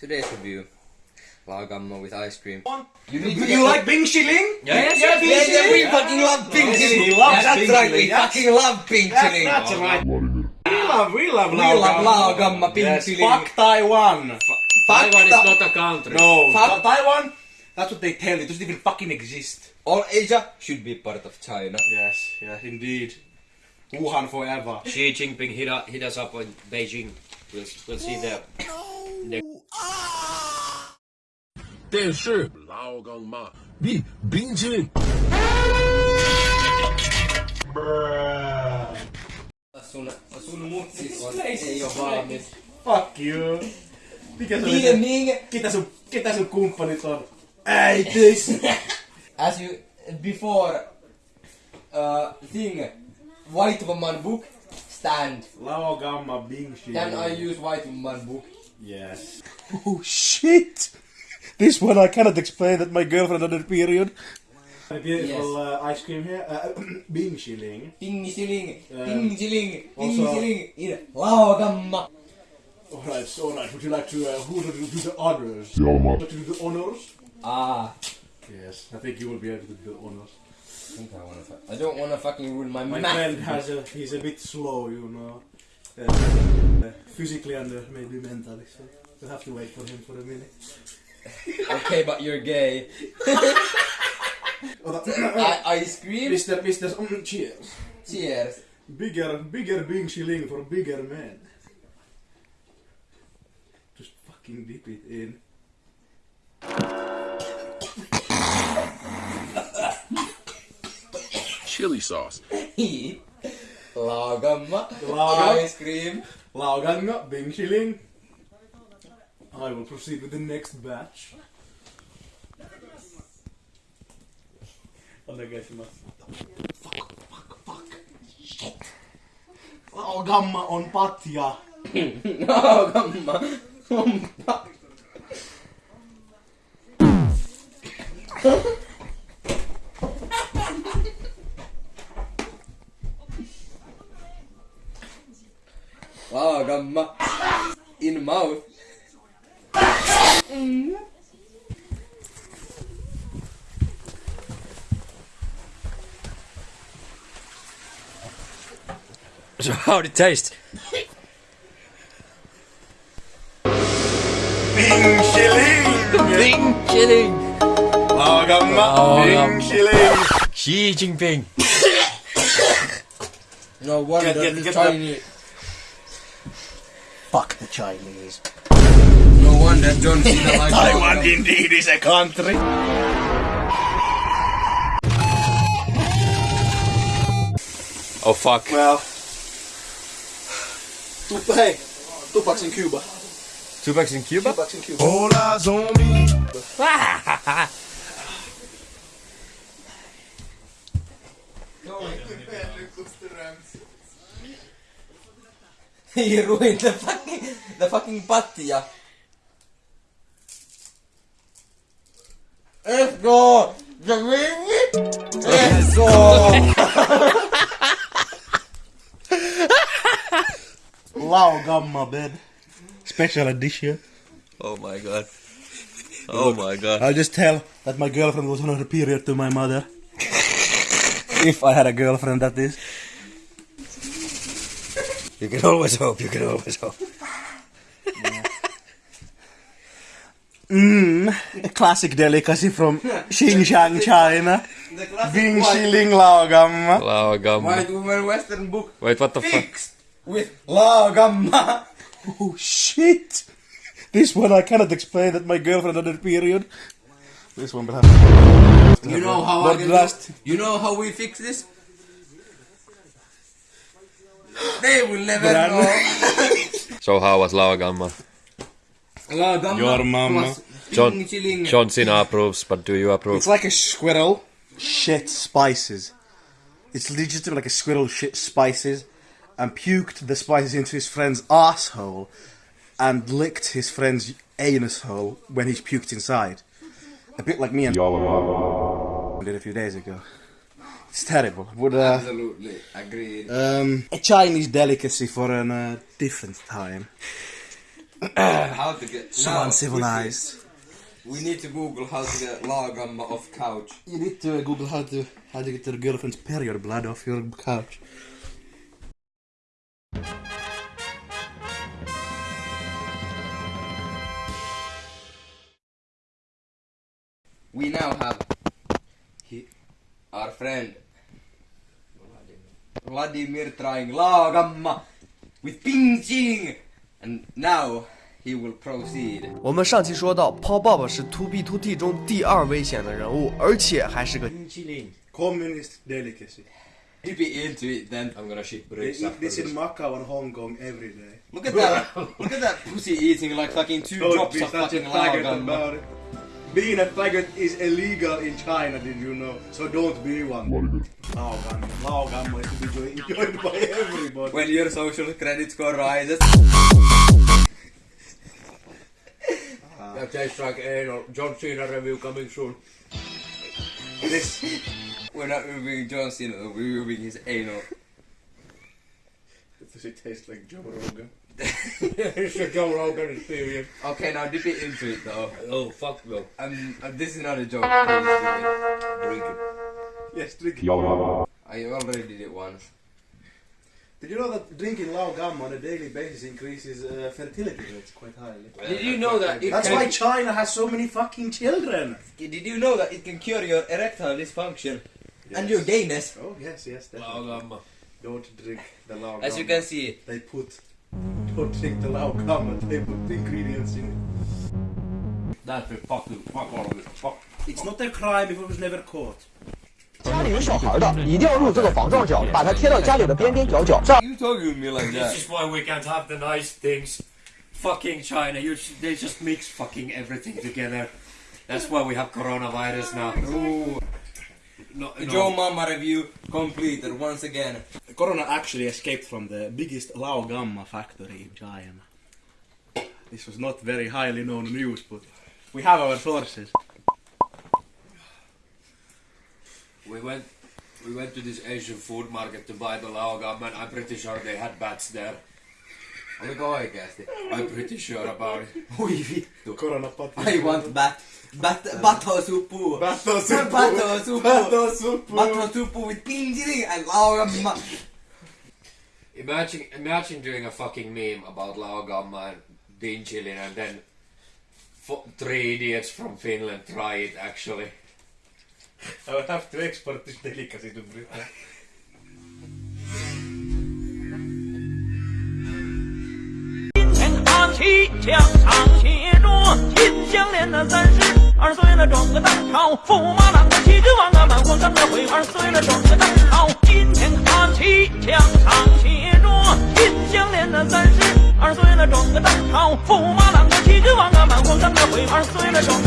Today's review. Lagamma with ice cream. You, need to you like Bing Shilling? Yes, yes, yes, Bing yes, we fucking love pink Yes, chili. he yeah, that's pink right, we yes. fucking love pink That's, that's right. We love, we love We love Laogamma. Laogamma, pink yes, chili. Fuck Taiwan. Taiwan is not a country. No, Fuck- Taiwan. That's what they tell you. It doesn't even fucking exist. All Asia should be part of China. Yes, yes, indeed. Wuhan forever. Xi Jinping hit, us- hit us up in Beijing. We'll, we'll see the, the 电视老干妈比冰淇淋。 Sun, sun mutsis on, ei oo valmis. Fuck you. Mikä se oli Niin, se? niin. Ketä sun, ketä sun kumppanit on? Äitis! As you, before, uh, thing, white woman book, stand. Laogamma Bing Shilling. Can I use white woman book? Yes. Oh shit! This one I cannot explain that my girlfriend had a period. A beautiful uh, ice cream here. Uh, Bing Shilling. Ting siling, Um, ting siling, ting also- siling, in Laogamma. Alright, so alright. Would you like to, uh, who to do the honors? Would you do the honors? Ah, Yes, I think you will be able to do the honors. I think I wanna. fu- I don't wanna fucking ruin my, My math. friend has a, he's a bit slow, you know. Uh, uh, physically and uh, maybe mentally, so we'll have to wait for him for a minute. Okay, but you're gay. I, ice cream. Mr. Mr. Mm, cheers. Cheers. Bigger, bigger Bing Shilling for bigger men. Just fucking dip it in. Chili sauce. Heat. Laogamma. Laogamma. Ice cream. Laoganga, Bing Shilling. I will proceed with the next batch. Fuck, fuck, fuck. Shit. Laogamma on patja. Laogamma. Laogamma. In mouth. So how did it taste? Bing Shilling! Bing chilling! Laogamma, Laogamma. Bing Shilling! Xi Jinping! No wonder Get- get- the get Chinese. Fuck the Chinese. No wonder John Cena likes Taiwan Laogamma. indeed is a country. Oh fuck. Well, tu- hey, Tupac's in Cuba. Two bucks in Cuba? Two Tupac's in Cuba. All eyes on me. He ruined the fucking the fucking patja. Let's go! The ring! Let's go! Laogamma bed. Special edition. Oh my god. Oh my god. I'll just tell that my girlfriend was on her period to my mother. if I had a girlfriend, that is. You can always hope, you can always hope. Mmm, a classic delicacy from Xinjiang, China. The classic Lao white, Lao Laogamma. Laogamma. white woman western book Wait, what the fuck? Fixed with Laogamma. Oh shit! This one I cannot explain that my girlfriend had a period. This one will have. You know how I But last- You know how we fix this? They will never Gran- know. So how was Laogamma? Laogamma Your mama. John- Ting John Cena approves, but do you approve? It's like a squirrel shit spices. It's legitimately like a squirrel shit spices and puked the spices into his friend's asshole and licked his friend's anus hole when he's puked inside. A bit like me and did a few days ago. It's terrible. Would uh, Absolutely agreed. um, a Chinese delicacy for a uh, different time. How to get So now, uncivilized. We need to Google how to get lagom off couch. You need to Google how to how to get your girlfriend's period blood off your couch. We now have he, our friend Vladimir trying lagamma with Ping Ching, and now he will proceed. 我们上期说到，泡爸爸是 To B To T 中第二危险的人物，而且还是个 Communist delicacy. Dip it into it then. I'm gonna shit They bricks eat after this in. Macau and Hong Kong every day. Look at that! Look at that pussy eating like fucking two Don't drops be of such a fucking faggot lagamma. about it. Being a faggot is illegal in China, did you know? So don't be one. Laogamma. Laogamma is to be enjoyed, enjoyed by everybody. When your social credit score rises. Ah. That tastes like anal. John Cena review coming soon. This We're not reviewing John Cena, we're reviewing his anal. does it taste like Joe Rogan? it's a Joe Rogan experience. Okay, now dip it into it though. Oh, fuck no. Um, uh, this is not a joke. Please do it. Drink it. Yes, drink. I already did it once. Did you know that drinking Laogamma on a daily basis increases uh, fertility rates quite highly? Did you know that it That's can, why China has so many fucking children. Did you know that it can cure your erectile dysfunction and your gayness? Oh yes, yes, definitely. Lagamma. Don't drink the Laogamma. As you can see, they put. Don't drink the Laogamma. They put ingredients in it. That's a fucking fuck all of it. Fuck. It's not a crime if it was never caught. 家里有小孩的，一定要用这个防撞角，把它贴到家里的边边角角，这样 you talking to me like This that? is why we can't have the nice things. Fucking China, you they just mix fucking everything together. That's why we have coronavirus now. Ooh, No, the no. Joe Mama review completed once again. Corona actually escaped from the biggest Laogamma factory in China. This was not very highly known news, but we have our sources. We went we went to this Asian food market to buy the laogam and I'm pretty sure they had bats there. Oliko oikeasti? I'm pretty sure about it. Oi vittu. Corona pot. I want bat. Bat. Bato supu. Bato supu. Bato supu. Bato supu. Bato supu with pinjiri and laugamma. Imagine imagine doing a fucking meme about laogamma and dinchilin and then fo- three idiots from Finland try it actually. I will have to export this delicacy to Britain. 今天看起墙上写着金项链的三十 二岁了装个蛋炒，驸马郎的七只王啊满皇上的会。二岁了装个蛋炒。今天看起墙上写着金项链的三十。二岁了装个蛋炒，驸马郎的七只王啊满皇上的会。二岁了装